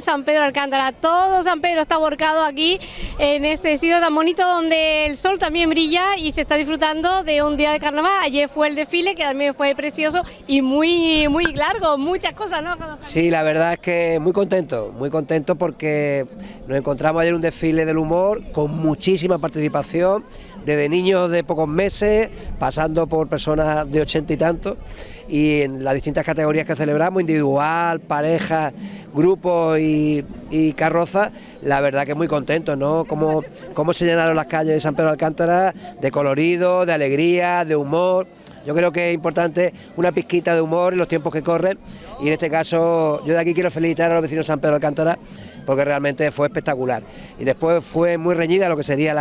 San Pedro Alcántara. Todo San Pedro está volcado aquí en este sitio tan bonito donde el sol también brilla y se está disfrutando de un día de carnaval. Ayer fue el desfile que también fue precioso y muy, muy largo, muchas cosas, ¿no? Sí, la verdad es que muy contento, muy contento porque nos encontramos ayer un desfile del humor con muchísima participación desde niños de pocos meses, pasando por personas de ochenta y tantos, y en las distintas categorías que celebramos, individual, pareja, grupos y, y carrozas, la verdad que muy contentos, ¿no? Como, cómo se llenaron las calles de San Pedro de Alcántara de colorido, de alegría, de humor. Yo creo que es importante una pizquita de humor en los tiempos que corren y en este caso yo de aquí quiero felicitar a los vecinos de San Pedro de Alcántara porque realmente fue espectacular. Y después fue muy reñida lo que sería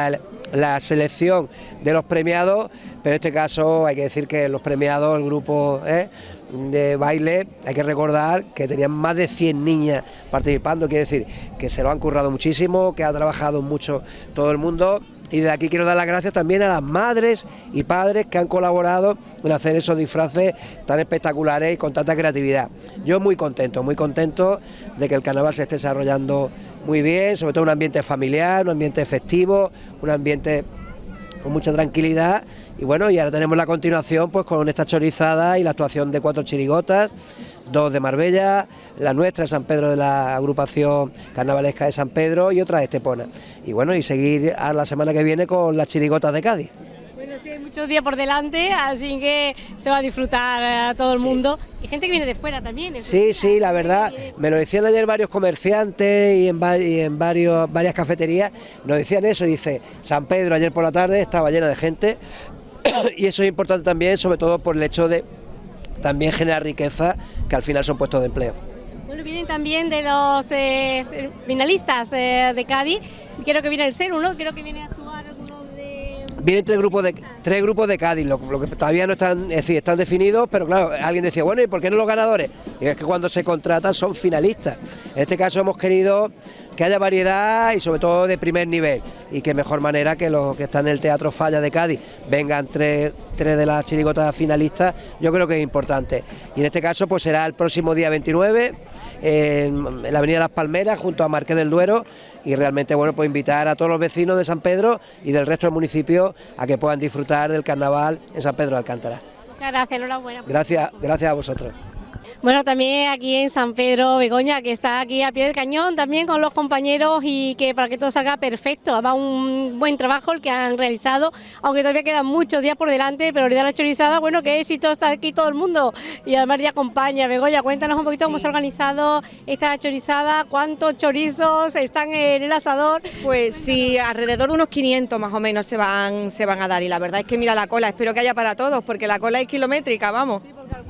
la, selección de los premiados, pero en este caso hay que decir que los premiados, el grupo ¿eh? de baile, hay que recordar que tenían más de 100 niñas participando, quiere decir que se lo han currado muchísimo, que ha trabajado mucho todo el mundo y de aquí quiero dar las gracias también a las madres y padres que han colaborado en hacer esos disfraces tan espectaculares y con tanta creatividad. Yo muy contento, muy contento de que el carnaval se esté desarrollando muy bien, sobre todo un ambiente familiar, un ambiente festivo, un ambiente con mucha tranquilidad y bueno, y ahora tenemos la continuación pues con esta chorizada y la actuación de cuatro chirigotas, dos de Marbella, la nuestra de San Pedro de la agrupación carnavalesca de San Pedro y otra de Estepona. Y bueno, y seguir a la semana que viene con las chirigotas de Cádiz. Sí, muchos días por delante, así que se va a disfrutar a todo el mundo. Y gente que viene de fuera también. Sí, sí, la verdad, me lo decían ayer varios comerciantes y en, en varios, varias cafeterías, nos decían eso, dice, San Pedro ayer por la tarde estaba llena de gente, y eso es importante también, sobre todo por el hecho de también generar riqueza, que al final son puestos de empleo. Bueno, vienen también de los eh, finalistas eh, de Cádiz, quiero que viene el CERU, ¿no? Quiero que viene a de... Vienen tres grupos de, tres grupos de Cádiz, lo, que todavía no están, es decir, están definidos, pero claro, alguien decía, bueno, ¿y por qué no los ganadores? Y es que cuando se contratan son finalistas. En este caso hemos querido que haya variedad y sobre todo de primer nivel y que mejor manera que los que están en el Teatro Falla de Cádiz vengan tres, tres de las chirigotas finalistas, yo creo que es importante. Y en este caso pues será el próximo día 29 en, la Avenida Las Palmeras junto a Marqués del Duero y realmente bueno pues invitar a todos los vecinos de San Pedro y del resto del municipio a que puedan disfrutar del carnaval en San Pedro de Alcántara. Muchas gracias, enhorabuena. Gracias, gracias a vosotros. Bueno, también aquí en San Pedro Begoña, que está aquí a pie del cañón, también con los compañeros y que para que todo salga perfecto, va un buen trabajo el que han realizado, aunque todavía quedan muchos días por delante, pero la chorizada, bueno, qué éxito está aquí todo el mundo y además ya acompaña. Begoña, cuéntanos un poquito cómo se ha organizado esta chorizada, cuántos chorizos están en el asador. Pues sí, alrededor de unos 500 más o menos se van, se van a dar y la verdad es que mira la cola, espero que haya para todos, porque la cola es kilométrica, vamos.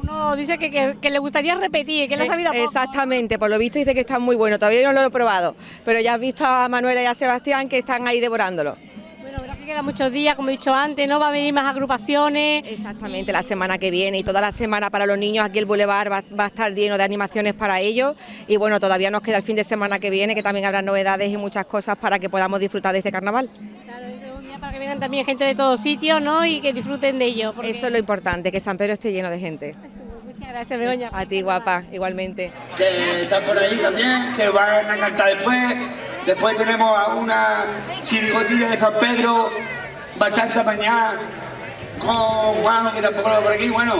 Alguno dice que, le gustaría repetir, que le ha eh, sabido poco. Exactamente, por lo visto dice que está muy bueno, todavía no lo he probado, pero ya has visto a Manuela y a Sebastián que están ahí devorándolo. Bueno, verdad que quedan muchos días, como he dicho antes, ¿no? Va a venir más agrupaciones. Exactamente, la semana que viene y toda la semana para los niños aquí el Boulevard va, va, a estar lleno de animaciones para ellos y bueno, todavía nos queda el fin de semana que viene que también habrá novedades y muchas cosas para que podamos disfrutar de este carnaval. Claro, es un día para que vengan también gente de todos sitios, ¿no? Y que disfruten de ello. Eso es lo importante, que San Pedro esté lleno de gente. Muchas gracias, Begoña. A ti, guapa, igualmente. Que están por ahí también, que van a cantar después. Después tenemos a una chirigotilla de San Pedro, bastante mañana, con Juan, que tampoco lo veo por aquí. Bueno,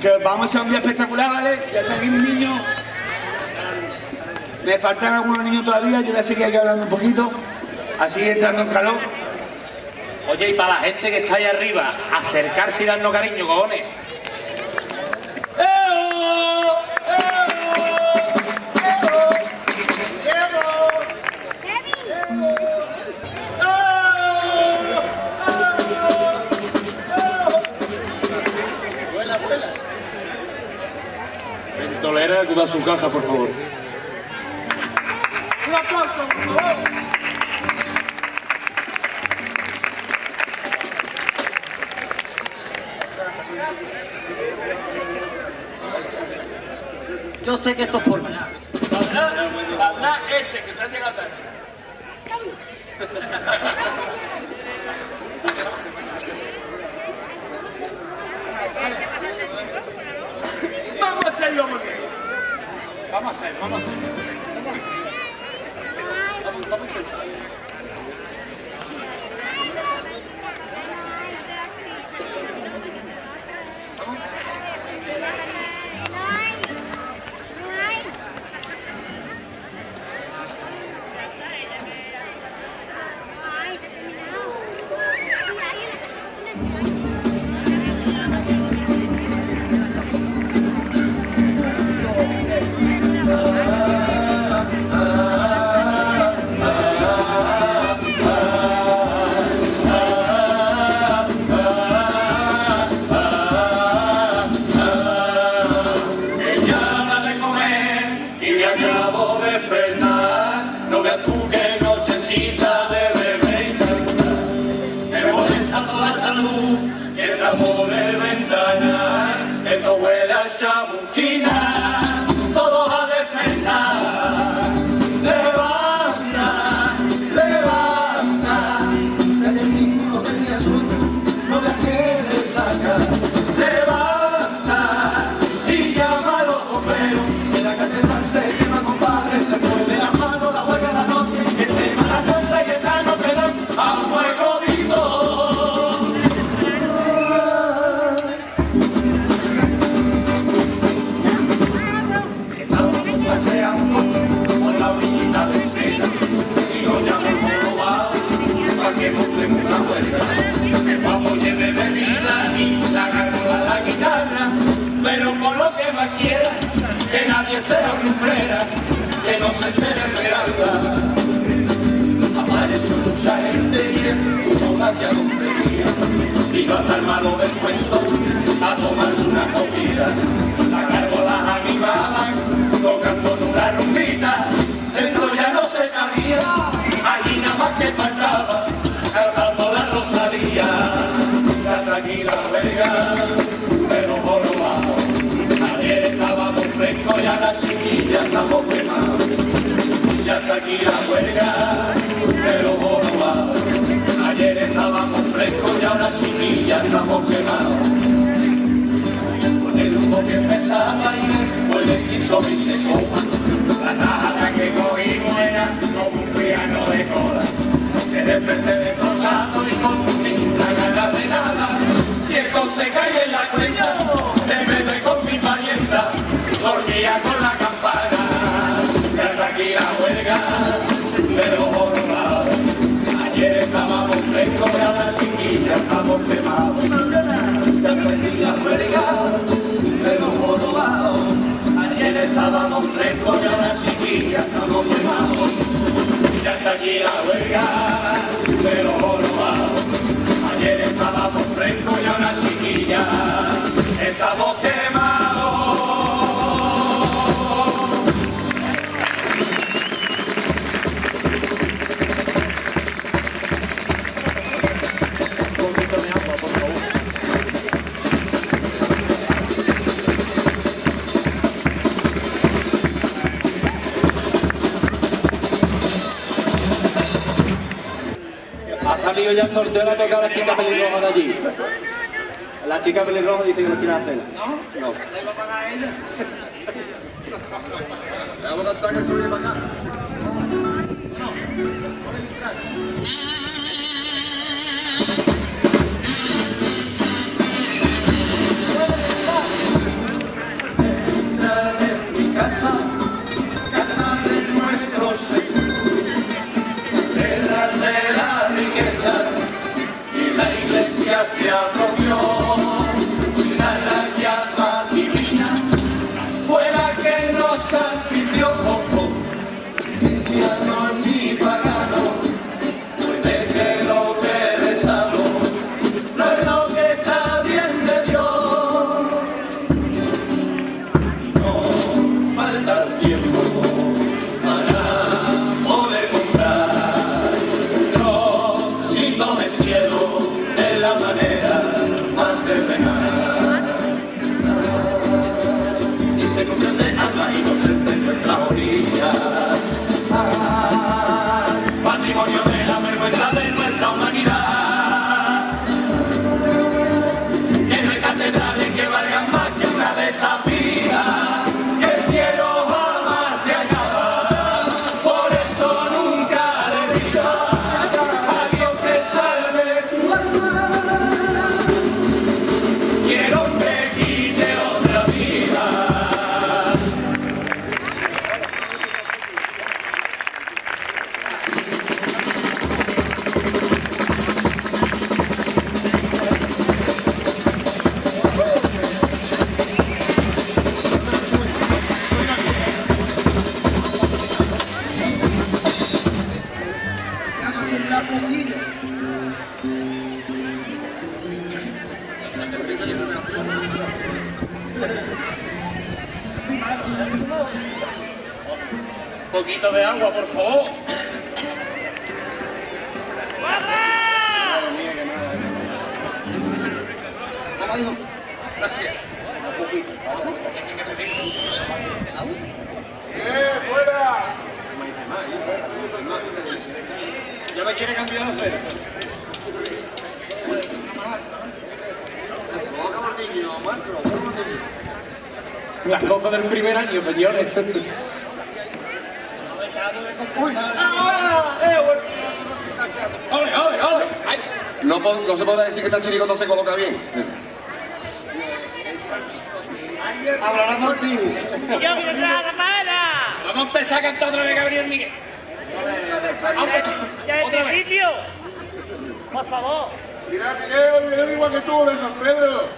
que vamos a echar un día espectacular, ¿vale? Ya está aquí un niño. Me faltan algunos niños todavía, yo voy a seguir aquí hablando un poquito, así entrando en calor. Oye, y para la gente que está ahí arriba, acercarse y darnos cariño, cojones. Ventolera, acuda a su caja, por favor. Un aplauso, por favor. Sé que esto es por que nadie sea lumbrera, que no se entere esperanza. Apareció mucha gente y puso demasiado fría. Vino hasta el malo del cuento a tomarse una comida. La gárgolas animaban, y estamos quemados. Ya está aquí la huelga, pero jorobado. Ayer estábamos frescos y ahora chiquillas estamos quemados. Con el humo que empezaba y pues le quiso 20 copas. La tajada que cogimos era como un piano de cola. Que desperté destrozado y con ninguna gana de nada. Y esto se cae en la cuenta, y ahora chiquillas estamos quemados. Ya la huelga de los jorobados. Ayer estábamos frescos y ahora chiquillas estamos quemados. Ya está aquí la huelga de los jorobados. Ayer estábamos frescos y ahora chiquillas estamos quemados. Ya el sorteo, le ha tocado a la chica pelirroja de allí. La chica pelirroja dice que no quiere hacerla. No. No. entrar Gracias. Ya me quiere cambiar de oferta. Las cosas del primer año, señores. Uy. ¡Ah! ¡Eh, bueno! ¡Ole, ole, ole! ¡Ay! No, se puede decir que esta chirigota se coloca bien. Hablará por ti. Vamos a empezar a cantar otra vez Gabriel Miguel. Vamos a empezar. Otra vez. Mira, Miguel, Miguel igual que tú, San Pedro.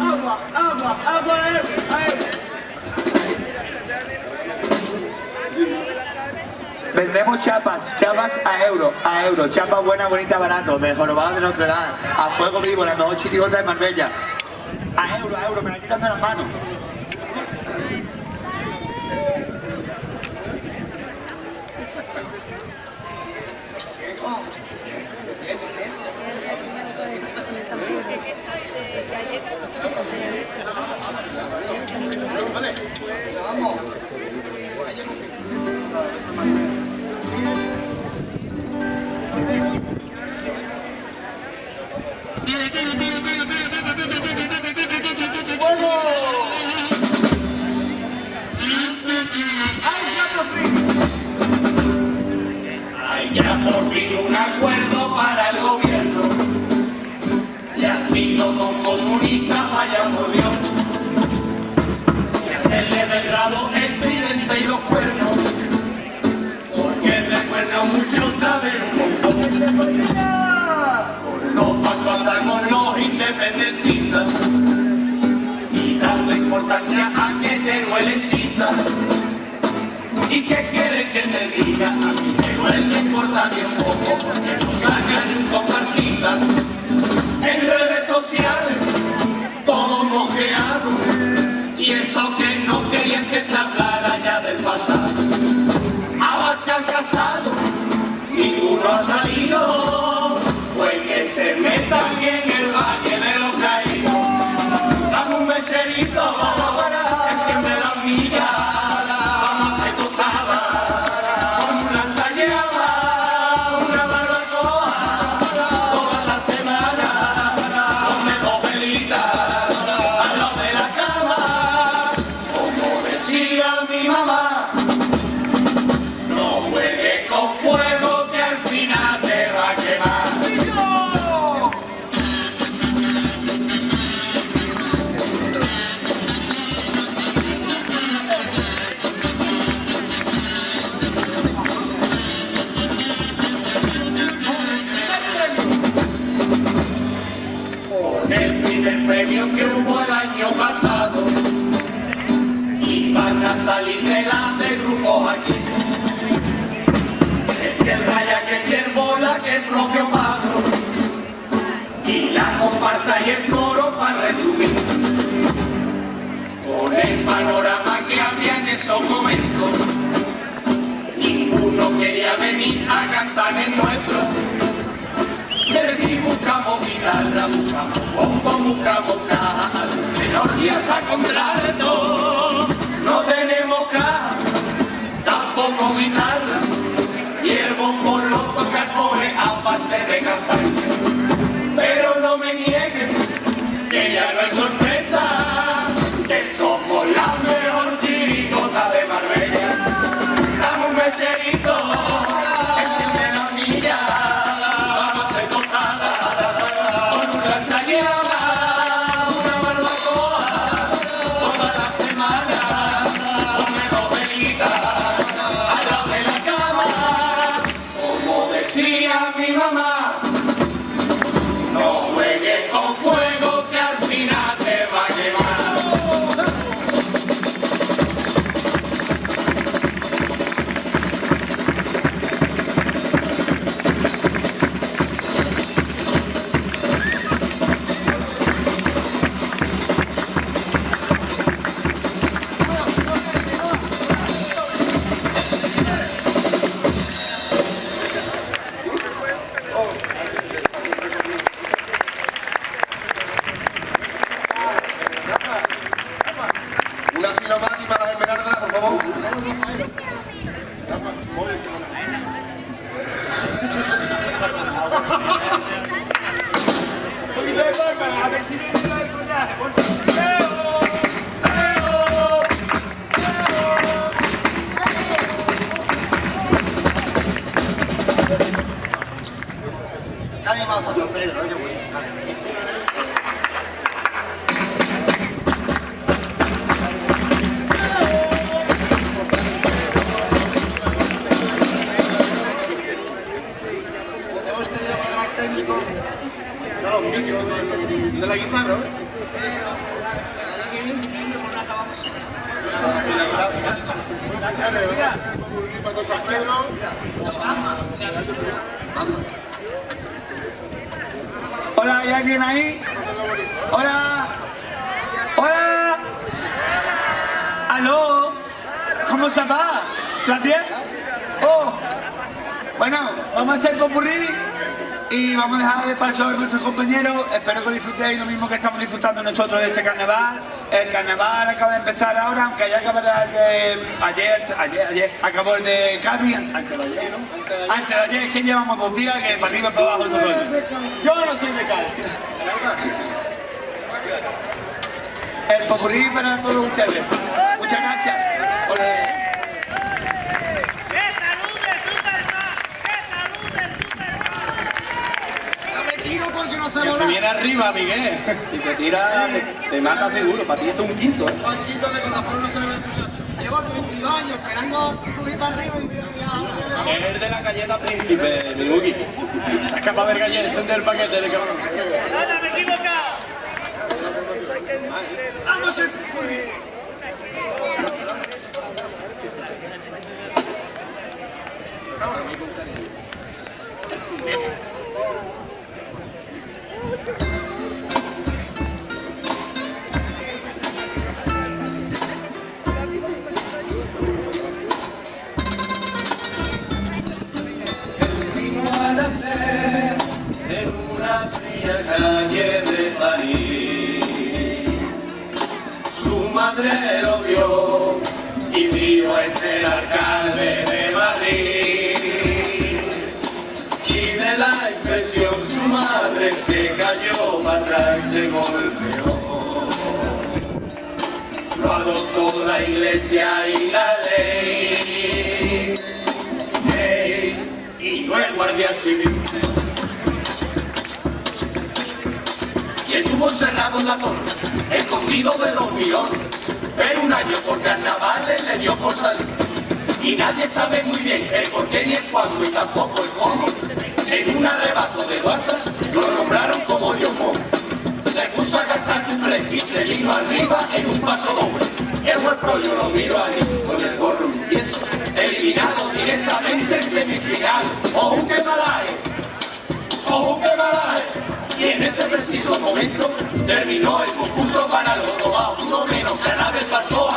Agua, agua, agua, eh, eh. Vendemos chapas, chapas a euro, a euro, chapas buenas, bonitas, barato, de Jorobado de Notre Dame, a fuego vivo, la mejor chirigota de Marbella. A euro, a euro, me la quitan de las manos. No comunistas, vaya por Dios. Que se le ve grado el tridente y los cuernos. Porque de cuernos muchos saben un montón. Con los pactos los independentistas. Y dando importancia a que te duelecita. ¿Y qué quiere que te diga? A mí me duele importa bien poco porque nos sacan un comparsita social, todo mojeado, y eso que no querían que se hablara ya del pasado. Abascal casado, ninguno ha salido, pues que se metan en el valle de los caídos. Dame un meserito, para, para, Mama. El que el propio Pablo. Y la comparsa y el coro para resumir. Con el panorama que había en esos momentos. Ninguno quería venir a cantar en nuestro. Que si buscamos guitarra, buscamos bombo, buscamos caja, melodía hasta contrato. No tenemos caja, tampoco guitarra, y el bombo lo toca a base de castaña. Pero no me nieguen, que ya no es sorpresa, ¿Cómo se va? ¿Estás bien? Oh. Bueno, vamos a hacer popurrí y vamos a dejar de paso a nuestros compañeros. Espero que disfrutéis lo mismo que estamos disfrutando nosotros de este carnaval. El carnaval acaba de empezar ahora, aunque ya acabará el de ayer, ayer, ayer, acabó el de Cádiz, antes de ayer, ¿no? Antes de ayer, es que llevamos dos días que para arriba y para abajo el rollo. Yo no soy de Cádiz. El popurrí para todos ustedes. Muchas gracias. Se Que se viene arriba, Miguel. Si te tira, te, te mata seguro. Para ti esto es un quinto, ¿eh? Juanquito de con la flor no se ve el muchacho. Llevo 32 años esperando subir para arriba y diciendo que. Es el de la galleta príncipe, mi Buki. Saca para ver galletas del paquete de cabrón. Vamos el bien el por qué ni el cuándo y tampoco el cómo. En un arrebato de WhatsApp lo nombraron como Dios Se puso a cantar cumple y se vino arriba en un paso doble. El juez yo lo miro a con el gorro empiezo. Eliminado directamente en semifinal. ¡Oh, qué malaje! ¡Oh, qué malaje! Y en ese preciso momento terminó el concurso para los robados. Uno menos, la nave faltó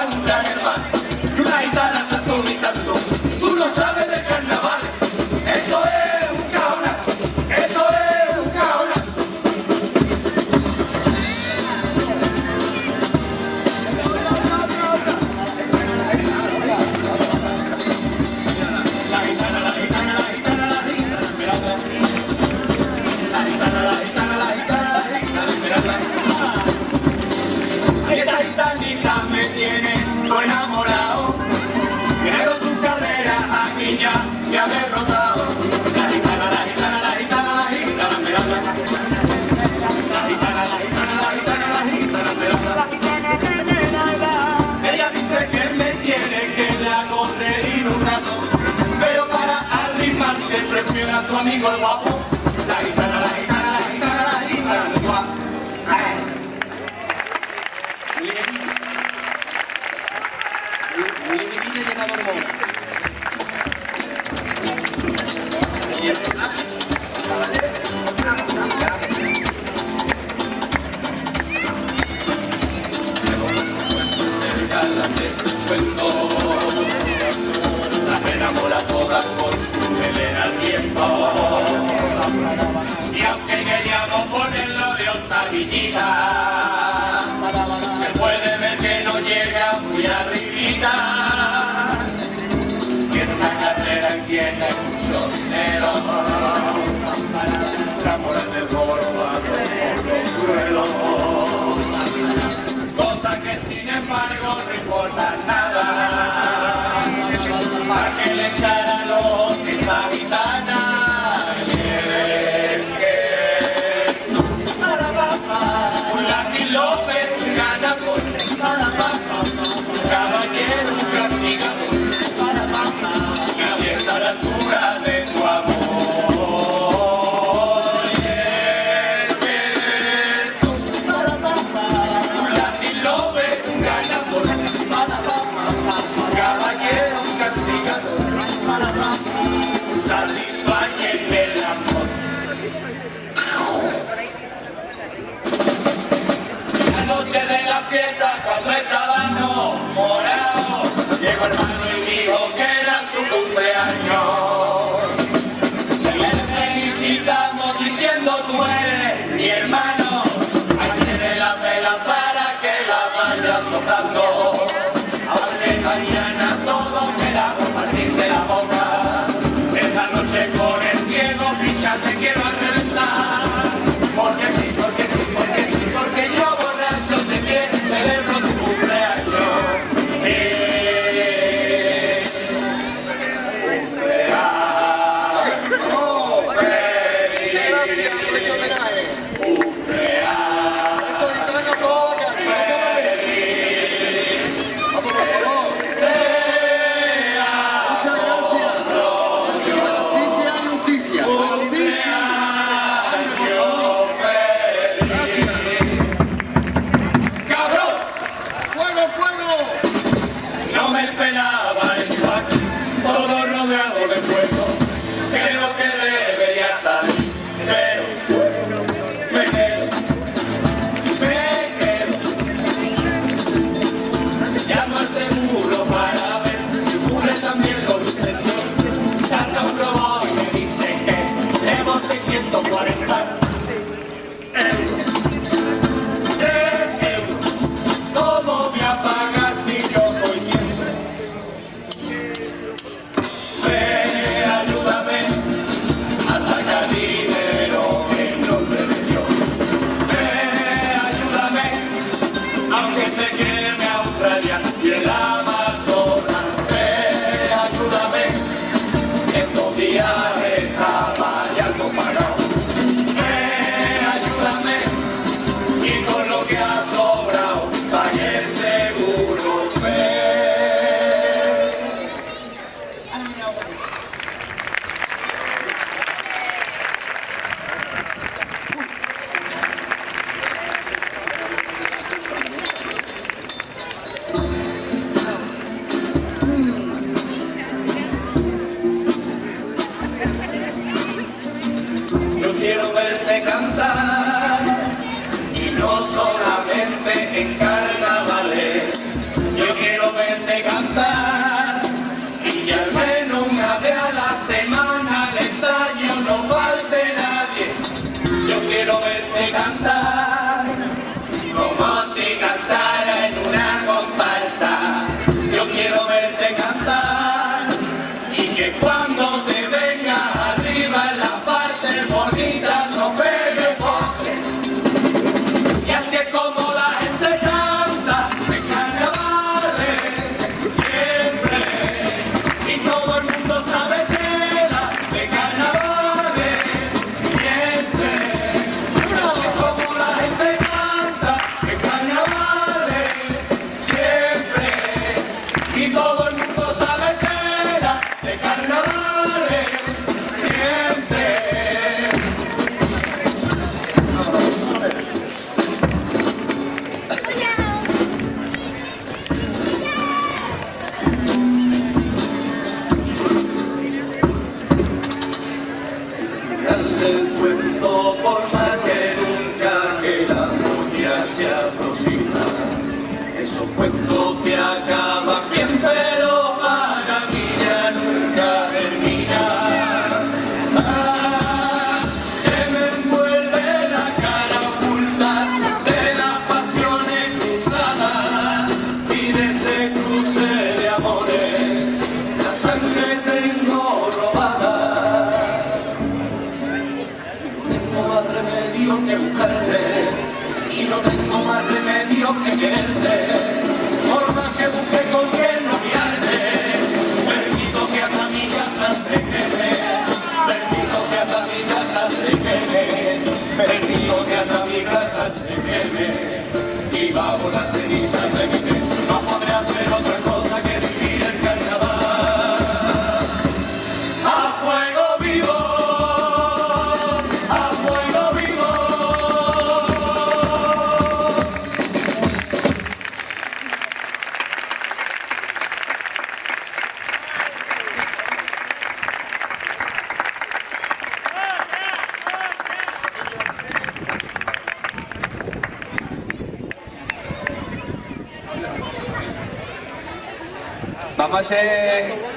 quiero verte cantar y no solamente en carnavales. Yo quiero verte cantar y que al menos una vez a la semana al ensayo no falte nadie. Yo quiero verte cantar.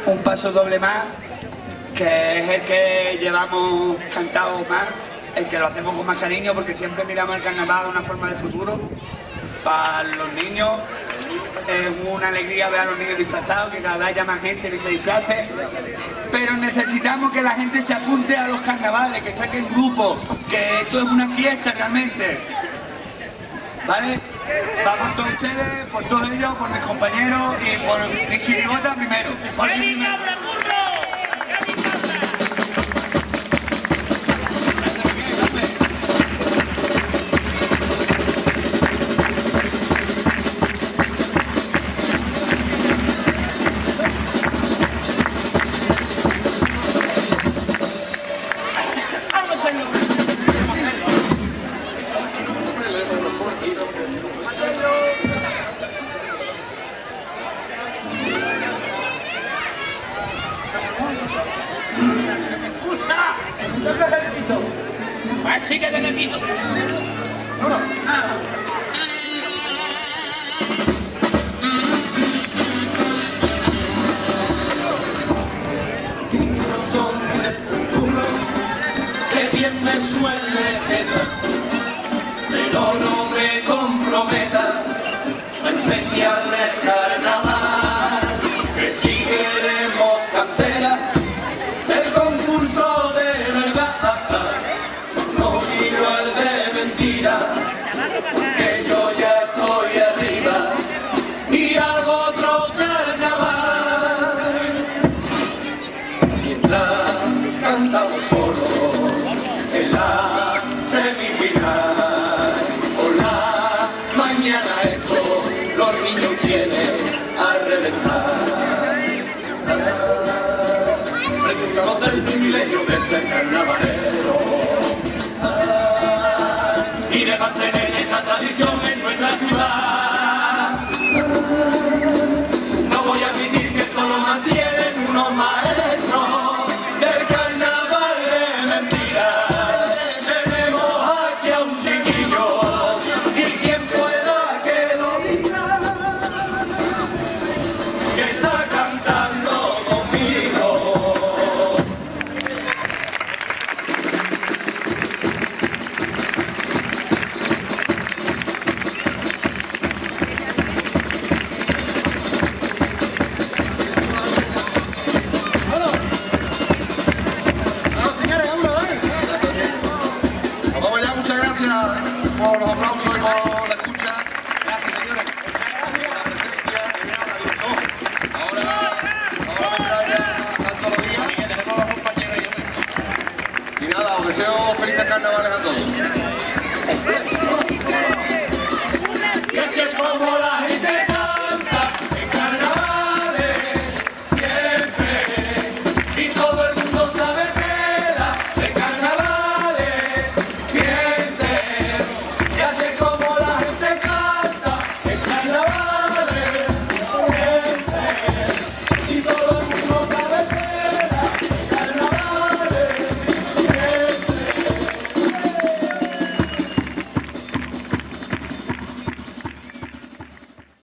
un paso doble más, que es el que llevamos cantado más, el que lo hacemos con más cariño porque siempre miramos el carnaval de una forma de futuro para los niños. Es una alegría ver a los niños disfrazados, que cada vez haya más gente que se disfrace. Pero necesitamos que la gente se apunte a los carnavales, que saquen grupos, que esto es una fiesta realmente. ¿Vale? Va por todos ustedes, por todos ellos, por mis compañeros y por mi chirigota primero.